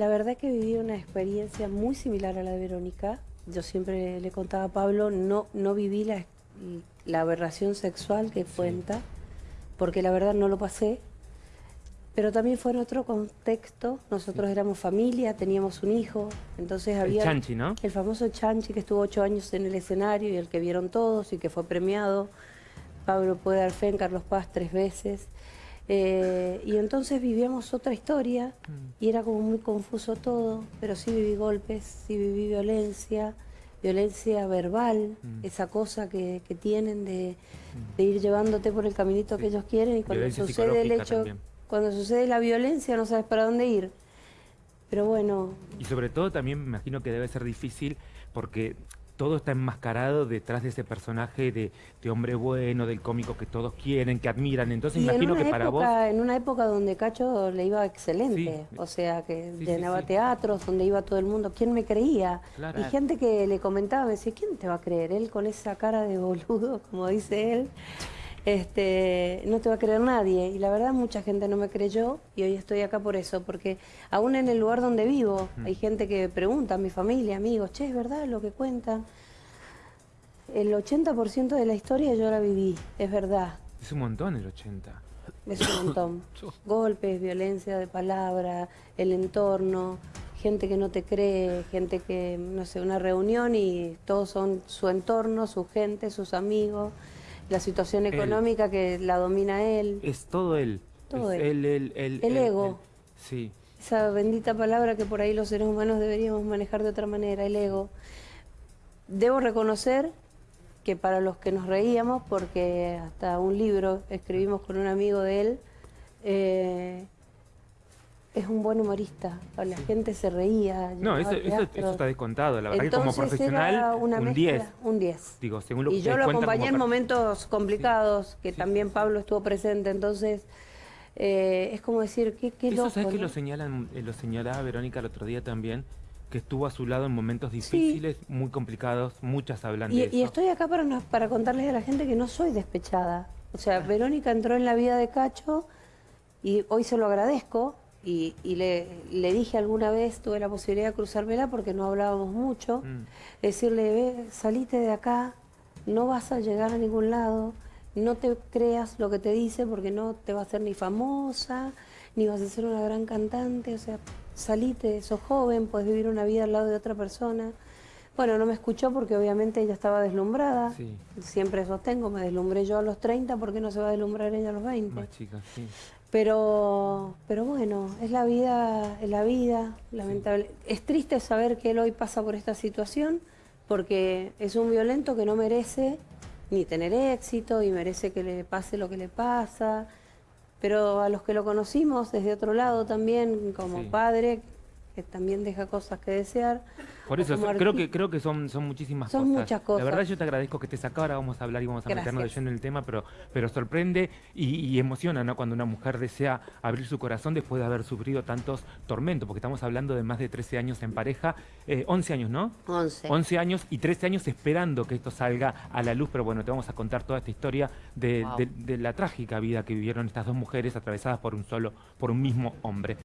La verdad que viví una experiencia muy similar a la de Verónica. Yo siempre le contaba a Pablo, no, no viví la, la aberración sexual que cuenta, porque la verdad no lo pasé. Pero también fue en otro contexto. Nosotros éramos familia, teníamos un hijo, entonces había... El Chanchi, ¿no? El famoso Chanchi que estuvo ocho años en el escenario y el que vieron todos y que fue premiado. Pablo puede dar fe en Carlos Paz tres veces. Eh, y entonces vivíamos otra historia y era como muy confuso todo, pero sí viví golpes, sí viví violencia, violencia verbal, mm. esa cosa que, tienen de, ir llevándote por el caminito que ellos quieren y cuando sucede el hecho, cuando sucede la violencia no sabes para dónde ir. Pero bueno... Y sobre todo también me imagino que debe ser difícil porque todo está enmascarado detrás de ese personaje de, hombre bueno, del cómico que todos quieren, que admiran. Entonces imagino que para vos... En una época donde Cacho le iba excelente, o sea, que llenaba teatros, donde iba todo el mundo, ¿quién me creía? Y gente que le comentaba, me decía, ¿quién te va a creer? Él con esa cara de boludo, como dice él este, no te va a creer nadie. Y la verdad mucha gente no me creyó y hoy estoy acá por eso, porque aún en el lugar donde vivo hay gente que pregunta, mi familia, amigos, che, ¿es verdad lo que cuentan? El 80% de la historia yo la viví, es verdad. Es un montón el 80. Es un montón. Golpes, violencia de palabra, el entorno, gente que no te cree, gente que, no sé, una reunión y todos son su entorno, su gente, sus amigos la situación económica que la domina él. Es todo él. Todo él. el ego. sí. Esa bendita palabra que por ahí los seres humanos deberíamos manejar de otra manera, el ego. Debo reconocer que para los que nos reíamos, porque hasta un libro escribimos con un amigo de él, eh, es un buen humorista. La gente se reía. No, eso, está descontado. La verdad que como profesional, un 10. Un 10. Digo, según lo y yo lo acompañé en momentos complicados, que también Pablo estuvo presente. Entonces, eh, es como decir, ¿qué, qué Eso sabes que lo, señalan, eh, lo señalaba Verónica el otro día también, que estuvo a su lado en momentos difíciles, muy complicados, muchas hablan y, de eso. Y estoy acá para, para contarles a la gente que no soy despechada. O sea, ah. Verónica entró en la vida de Cacho y hoy se lo agradezco, y, le, dije alguna vez, tuve la posibilidad de cruzármela porque no hablábamos mucho, mm. decirle, ve, salite de acá, no vas a llegar a ningún lado, no te creas lo que te dice porque no te va a hacer ni famosa, ni vas a ser una gran cantante, o sea, salite, sos joven, puedes vivir una vida al lado de otra persona. Bueno, no me escuchó porque obviamente ella estaba deslumbrada. Siempre sostengo, me deslumbré yo a los 30, ¿por qué no se va a deslumbrar ella a los 20? Más chica, sí. Pero, pero bueno, es la vida, es la vida, lamentable. Es triste saber que él hoy pasa por esta situación, porque es un violento que no merece ni tener éxito y merece que le pase lo que le pasa. Pero a los que lo conocimos desde otro lado también, como padre, que también deja cosas que desear. Por eso, creo que creo que son, son muchísimas son muchas cosas. La verdad yo te agradezco que estés acá, ahora vamos a hablar y vamos a meternos de lleno en el tema, pero, pero sorprende y, emociona ¿no? cuando una mujer desea abrir su corazón después de haber sufrido tantos tormentos, porque estamos hablando de más de 13 años en pareja, 11 eh, años, ¿no? 11. 11 años y 13 años esperando que esto salga a la luz, pero bueno, te vamos a contar toda esta historia de, de la trágica vida que vivieron estas dos mujeres atravesadas por un solo, por un mismo hombre.